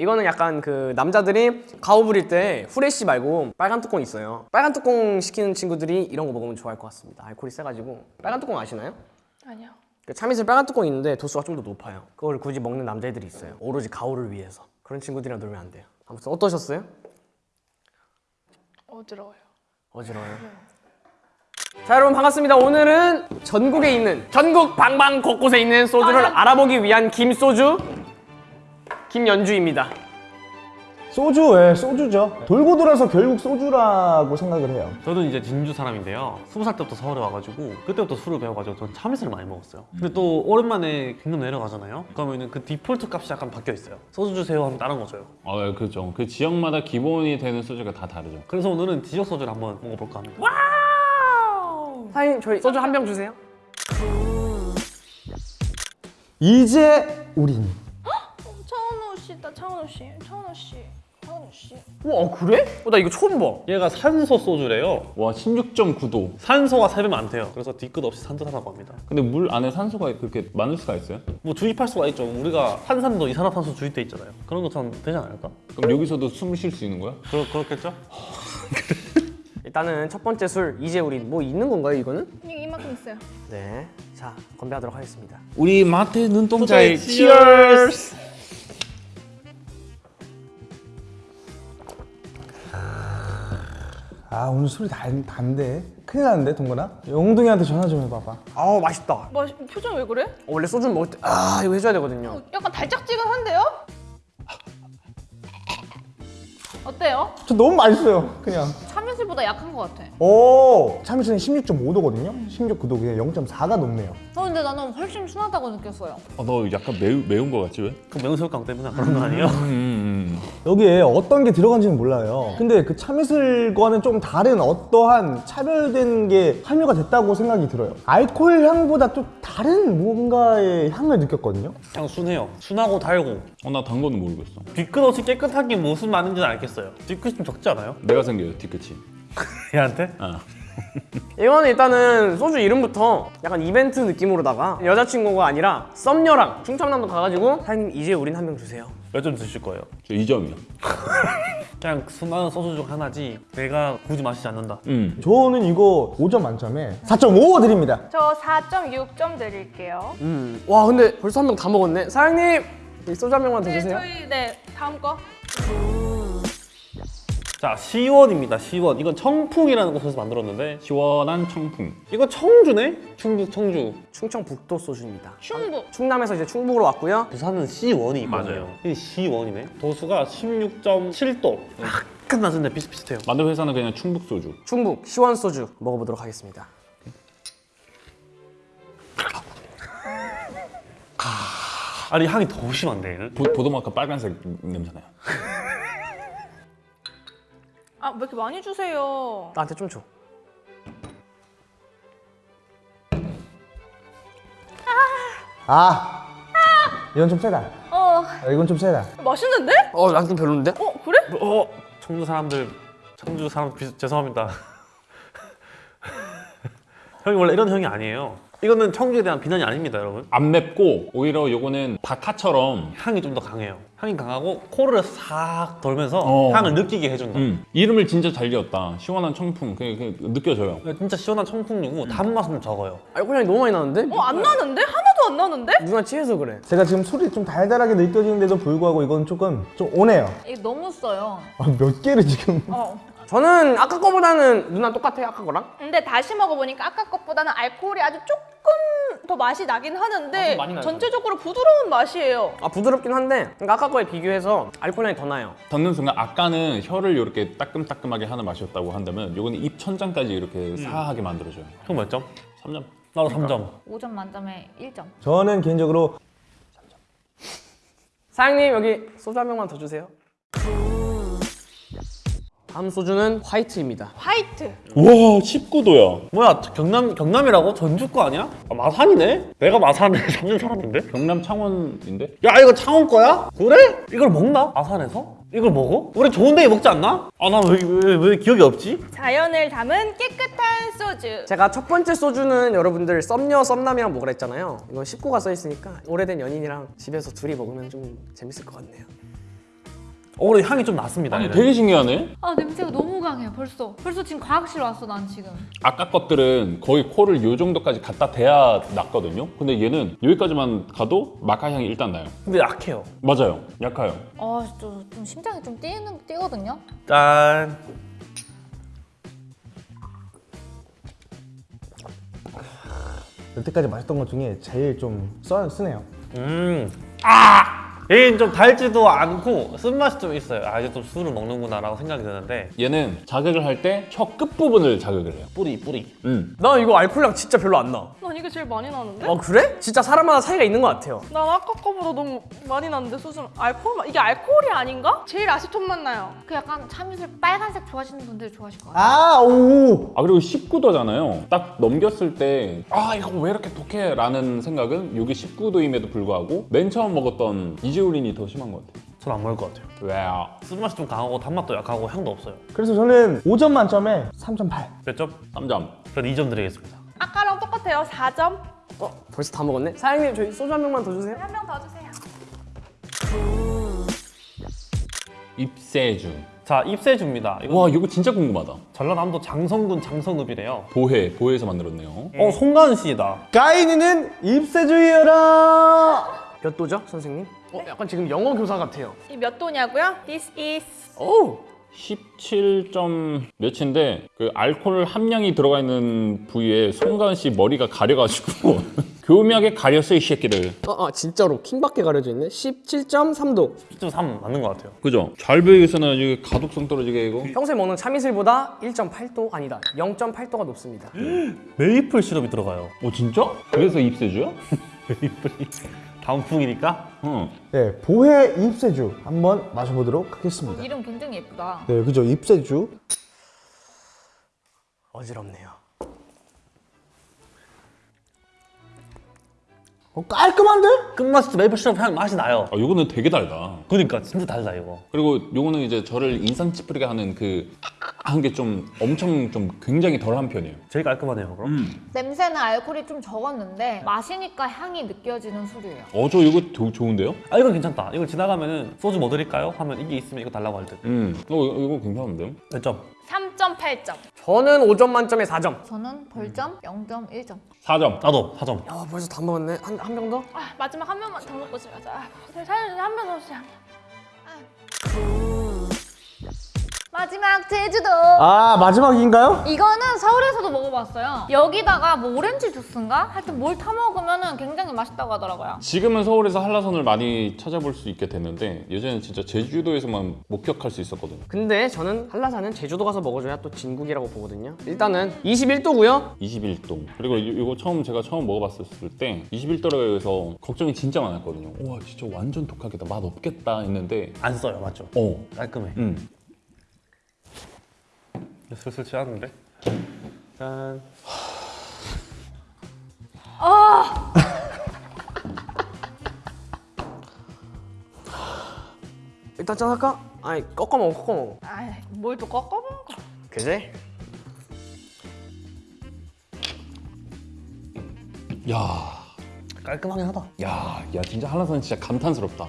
이거는 약간 그 남자들이 가오 부릴 때 후레쉬 말고 빨간 뚜껑 있어요. 빨간 뚜껑 시키는 친구들이 이런 거 먹으면 좋아할 것 같습니다. 알코올이 세가지고. 빨간 뚜껑 아시나요? 아니요. 그 참이슬 빨간 뚜껑 있는데 도수가 좀 더 높아요. 그걸 굳이 먹는 남자애들이 있어요. 오로지 가오를 위해서. 그런 친구들이랑 놀면 안 돼요. 아무튼 어떠셨어요? 어지러워요. 어지러워요? 자 여러분 반갑습니다. 오늘은 전국에 있는 전국 방방 곳곳에 있는 소주를 알아보기 위한 김소주 김연주입니다 소주, 예, 소주죠. 돌고 돌아서 결국 소주라고 생각을 해요. 저는 이제 진주 사람인데요. 스무 살 때부터 서울에 와가지고 그때부터 술을 배워가지고 전 참이슬을 많이 먹었어요. 근데 또 오랜만에 경남 내려가잖아요. 그러면은 그 디폴트 값이 약간 바뀌어 있어요. 소주 주세요 하면 다른 거 줘요. 아, 네, 그렇죠. 그 지역마다 기본이 되는 소주가 다 다르죠. 그래서 오늘은 지역 소주를 한번 먹어볼까 합니다. 사장님 저희 소주 한 병 주세요 이제 우린 차은우 씨다, 차은우 씨. 차은우 씨. 차은우 씨. 와 그래? 어, 나 이거 처음 봐 얘가 산소 소주래요. 와, 16.9도. 산소가 3배 많대요. 그래서 뒤끝 없이 산뜻하다고 합니다. 근데 물 안에 산소가 그렇게 많을 수가 있어요? 뭐 주입할 수가 있죠. 우리가 탄산도 이산화탄소 주입돼 있잖아요. 그런 것처럼 되지 않을까? 그럼 여기서도 숨 쉴 수 있는 거야? 그렇, 그렇겠죠? 일단은 첫 번째 술 이제 우린 뭐 있는 건가요 이거는? 이- 이만큼 있어요. 네자 건배하도록 하겠습니다 우리 마태 눈동자의 치얼스! 아 오늘 술이 단, 단데 큰일 났는데 동건아 영동이한테 전화 좀 해봐봐 아우 맛있다 뭐, 표정 왜 그래? 어, 원래 소주 먹을 때 아 이거 해줘야 되거든요 약간 달짝지근한데요? 어때요? 저 너무 맛있어요 그냥 참이슬보다 약한 것 같아. 오 참이슬은 16.5도거든요 16.9도 그냥 0.4가 높네요 어, 근데 나는 훨씬 순하다고 느꼈어요. 어, 너 약간 매우, 매운 거 같지 왜? 그 매운 새우깡 때문에 그런 거 아니에요? 여기에 어떤 게 들어간지는 몰라요 근데 그 참이슬과는 좀 다른 어떠한 차별된 게 함유가 됐다고 생각이 들어요 알코올 향보다 좀 다른 뭔가의 향을 느꼈거든요 그냥 순해요. 순하고 달고 어, 나 단 거는 모르겠어. 뒤끝 없이 깨끗한 게 무슨 말인지는 알겠어요. 뒤끝이 좀 적지 않아요? 내가 생겨요, 뒤끝이. 얘한테? 아. 이거는 일단은 소주 이름부터 약간 이벤트 느낌으로다가 여자친구가 아니라 썸녀랑 충청남도 가가지고 사장님 이제 우린 한병 주세요 몇 점 드실 거예요? 저 2점이요. 그냥 수많은 소주 중 하나지 내가 굳이 마시지 않는다. 음. 저는 이거 5점 만점에 4.5 드립니다 저 4.6점 드릴게요. 음 와 근데 벌써 한 병 다 먹었네 사장님 이 소주 한 병만 더 네, 주세요 저희 네 다음 거. 자, 시원입니다. 시원. 이건 청풍이라는 곳에서 만들었는데 시원한 청풍. 이거 청주네? 충북 청주. 충청북도 소주입니다 충북. 충남에서 이제 충북으로 왔고요 부산은 시원이 있거든요. 맞아요. 이 시원이네. 도수가 16.7도. 약간 낮은데 비슷비슷해요. 만든 회사는 그냥 충북 소주. 충북 시원 소주 먹어보도록 하겠습니다 아니 향이 더 심한데? 보, 보도마카 빨간색 냄새나요. 아, 왜 이렇게 많이 주세요? 나한테 좀 줘 아 이건 좀 세다 어, 아, 이건 좀 세다 맛있는데? 어, 난 좀 별론데? 어, 그래? 어, 청주 사람들, 청주 사람 비, 죄송합니다. 형이 원래 이런 형이 아니에요. 이거는 청주에 대한 비난이 아닙니다, 여러분. 안 맵고 오히려 요거는 바카처럼 향이 좀 더 강해요. 향이 강하고 코를 싹 돌면서 어. 향을 느끼게 해준다. 음. 이름을 진짜 잘 지었다. 시원한 청풍. 그게, 그게 느껴져요. 진짜 시원한 청풍류고 단맛은 좀 적어요. 알코올 향이 너무 많이 나는데? 어, 안 나는데? 하나도 안 나는데? 누나 취해서 그래 제가 지금 술이 좀 달달하게 느껴지는데도 불구하고 이건 조금 좀 오네요 이거 너무 써요. 아, 몇 개를 지금 어. 저는 아까 거보다는 누나 똑같아요 아까 거랑? 근데 다시 먹어보니까 아까 것보다는 알코올이 아주 조금 더 맛이 나긴 아, 하는데 나요. 전체적으로 부드러운 맛이에요. 아 부드럽긴 한데 그러니까 아까 거에 비교해서 알코올 향이 더 나요 듣는 순간 아까는 혀를 이렇게 따끔따끔하게 하는 맛이었다고 한다면 요거는 입 천장까지 이렇게 사하게 만들어줘요. 형 몇 점? 3점. 나도 3점. 5점 만점에 1점. 저는 개인적으로 사장님 여기 소주 한 병만 더 주세요 다음 소주는 화이트입니다 화이트. 와 19도야. 뭐야, 경남, 경남이라고? 전주 거 아니야? 아, 마산이네? 내가 마산에 사는 사람인데? 경남 창원인데? 야 이거 창원 거야? 그래? 이걸 먹나? 아산에서? 이걸 먹어? 우리 좋은 데에 먹지 않나? 아 나 왜 왜, 왜 기억이 없지? 자연을 담은 깨끗한 소주. 제가 첫 번째 소주는 여러분들 썸녀 썸남이랑 먹으라 했잖아요 이건 19가 써있으니까 오래된 연인이랑 집에서 둘이 먹으면 좀 재밌을 것 같네요 어, 근데 향이 좀 났습니다. 아니. 되게 신기하네. 아 냄새가 너무 강해요 벌써. 벌써 지금 과학실 왔어 난 지금. 아까 것들은 거의 코를 요 정도까지 갖다 대야 났거든요. 근데 얘는 여기까지만 가도 마카 향이 일단 나요. 근데 약해요. 맞아요. 약해요. 아좀 좀 심장이 좀 뛰는 뛰거든요. 짠. 여태까지 마셨던 것 중에 제일 좀 써, 쓰네요. 음. 아! 얘는 좀 달지도 않고 쓴맛이 좀 있어요. 아, 이제 좀 술을 먹는구나 라고 생각이 드는데 얘는 자극을 할 때 혀 끝부분을 자극을 해요. 뿌리 뿌리. 음. 나 이거 알코올량 진짜 별로 안 나. 난 이게 제일 많이 나는데? 어 그래? 진짜 사람마다 차이가 있는 것 같아요. 난 아까 거보다 너무 많이 나는데 수준 알코올 맛 이게 알코올이 아닌가? 제일 아시톤 맛 나요. 그 약간 참이슬 빨간색 좋아하시는 분들 좋아하실 것 같아요. 아, 오! 아 그리고 19도잖아요. 딱 넘겼을 때 아 이거 왜 이렇게 독해? 라는 생각은 여기 19도임에도 불구하고 맨 처음 먹었던 이지 우린이 더 심한 것 같아요. 전안 먹을 것 같아요. 왜요? 쓴맛이 좀 강하고 단맛도 약하고 향도 없어요. 그래서 저는 5점 만점에 3.8. 몇 점? 3점. 전 2점 드리겠습니다. 아까랑 똑같아요. 4점. 어 벌써 다 먹었네. 사장님 저희 소주 한 병만 더 주세요. 한명더 주세요. 입세주. 자, 입세주입니다. 이거 와 이거 진짜 궁금하다. 전라남도 장성군 장성읍이래요. 보해 보해에서 만들었네요. 어, 송가은 씨다. 가인이는 입세주의여라! 몇 도죠, 선생님? 어 약간 지금 영어 교사 같아요. 이몇 도냐고요? This is 오 17 점 몇인데 그 알코올 함량이 들어가 있는 부위에 송가은 씨 머리가 가려가지고 교묘하게 가렸어 이 새끼들. 어, 어 진짜로 킹밖에 가려져 있네. 17.3도. 10.3 맞는 것 같아요. 그죠? 잘 배우겠으나 이게 가독성 떨어지게 이거. 평소에 먹는 참이슬보다 1.8도 아니다. 0.8도가 높습니다. 메이플 시럽이 들어가요. 어 진짜? 그래서 입세주야? 메이플이 다음 풍이니까. 응. 네, 보혜 입세주 한번 마셔보도록 하겠습니다. 이름 굉장히 예쁘다. 네, 그죠. 입세주. 어지럽네요. 어, 깔끔한데? 끝맛이 메이플 시럽 향 맛이 나요. 아 요거는 되게 달다. 그러니까 진짜 달다 이거. 그리고 요거는 이제 저를 인상 찌푸리게 하는 그 한 게 좀 엄청 좀 굉장히 덜한 편이에요. 제일 깔끔하네요. 그럼. 냄새는 알코올이 좀 적었는데 마시니까 향이 느껴지는 술이에요. 어저 이거 조- 좋은데요? 아 이건 괜찮다. 이걸 지나가면은 소주 뭐 드릴까요? 하면 이게 있으면 이거 달라고 할 듯. 음. 어 이거, 이거 괜찮은데요? 몇 점? 3.8점. 저는 5점 만점에 4점. 저는 벌점 0.1점. 4점. 나도 4점. 야 벌써 다 먹었네. 한 한 병 더? 아, 마지막 한 명만 더 먹고 싶어서. 아, 사장님 한명 더 주세요. 마지막 제주도. 아, 마지막인가요? 이거는 서울에서도 먹어봤어요. 여기다가 뭐 오렌지 주스인가? 하여튼 뭘 타 먹으면 굉장히 맛있다고 하더라고요. 지금은 서울에서 한라산을 많이 찾아볼 수 있게 됐는데 예전에는 진짜 제주도에서만 목격할 수 있었거든요. 근데 저는 한라산은 제주도 가서 먹어줘야 또 진국이라고 보거든요. 일단은 21도고요. 21도. 그리고 이- 이거 처음 제가 처음 먹어봤을 때 21도라고 해서 걱정이 진짜 많았거든요. 와 진짜 완전 독하겠다. 맛 없겠다 했는데 안 써요, 맞죠? 어. 깔끔해. 음. 슬슬 취하는데. 짠. 일단 짠 할까? 아니 꺾어 먹어 꺾어 먹어. 아, 뭘또 꺾어 먹어. 그지? 야. 깔끔하긴 하다. 야, 야 진짜 한라산은 진짜 감탄스럽다.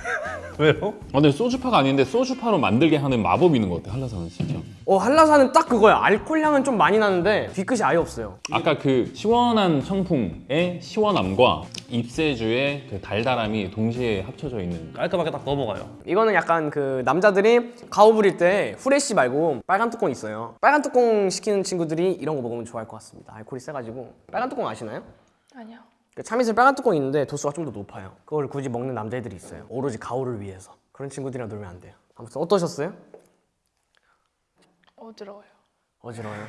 왜요? 아, 근데 소주파가 아닌데 소주파로 만들게 하는 마법이 있는 것 같아 한라산은 진짜. 어 한라산은 딱 그거야. 알코올 향은 좀 많이 나는데 뒤끝이 아예 없어요. 아까 그 시원한 청풍의 시원함과 입세주의 그 달달함이 동시에 합쳐져 있는. 깔끔하게 딱 넘어가요. 이거는 약간 그 남자들이 가오 부릴 때 후레쉬 말고 빨간 뚜껑 있어요. 빨간 뚜껑 시키는 친구들이 이런 거 먹으면 좋아할 것 같습니다. 알코올이 세가지고 빨간 뚜껑 아시나요? 아니요. 그 참이슬 빨간 뚜껑이 있는데 도수가 좀 더 높아요. 그걸 굳이 먹는 남자애들이 있어요. 오로지 가오를 위해서. 그런 친구들이랑 놀면 안 돼요. 아무튼 어떠셨어요? 어지러워요. 어지러워요.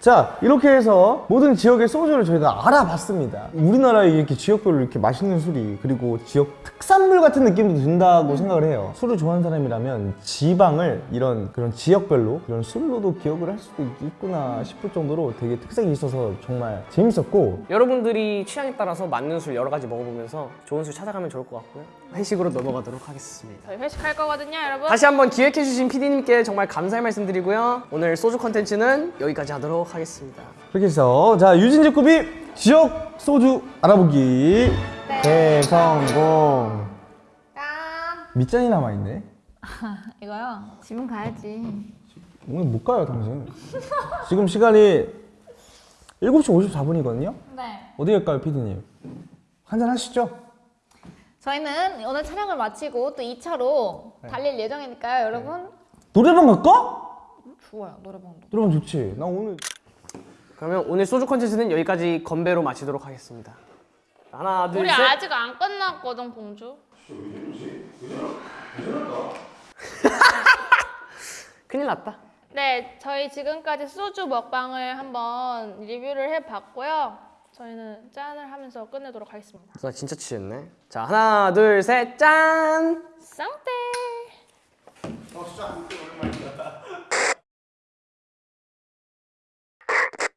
자, 이렇게 해서 모든 지역의 소주를 저희가 알아봤습니다. 우리나라에 이렇게 지역별로 이렇게 맛있는 술이 그리고 지역 특산물 같은 느낌도 든다고 생각을 해요. 술을 좋아하는 사람이라면 지방을 이런 그런 지역별로 이런 술로도 기억을 할 수도 있구나 싶을 정도로 되게 특색이 있어서 정말 재밌었고 여러분들이 취향에 따라서 맞는 술 여러 가지 먹어보면서 좋은 술 찾아가면 좋을 것 같고요. 회식으로 넘어가도록 하겠습니다. 저희 회식할 거거든요, 여러분. 다시 한번 기획해주신 PD님께 정말 감사의 말씀 드리고요. 오늘 소주 컨텐츠는 여기까지 하도록 하겠습니다. 그렇게 해서 자 유진제 급이 지역 소주 알아보기 대성공 짠. 밑잔이 남아있네. 이거요. 집은 가야지. 오늘 못 가요, 당신. 지금 시간이 7시 54분이거든요? 네. 어디 갈까요, 피디님? 한잔 하시죠? 저희는 오늘 촬영을 마치고 또 2차로 달릴 예정이니까요, 여러분. 노래방 갈까? 좋아요, 노래방도. 노래방 좋지. 나 오늘 그러면 오늘 소주 컨텐츠는 여기까지 건배로 마치도록 하겠습니다. 하나, 둘, 우리 셋. 아직 안 끝났거든 공주. 큰일 났다. 네, 저희 지금까지 소주 먹방을 한번 리뷰를 해봤고요. 저희는 짠을 하면서 끝내도록 하겠습니다. 나 진짜 취했네. 자, 하나, 둘, 셋, 짠! 쌍떼.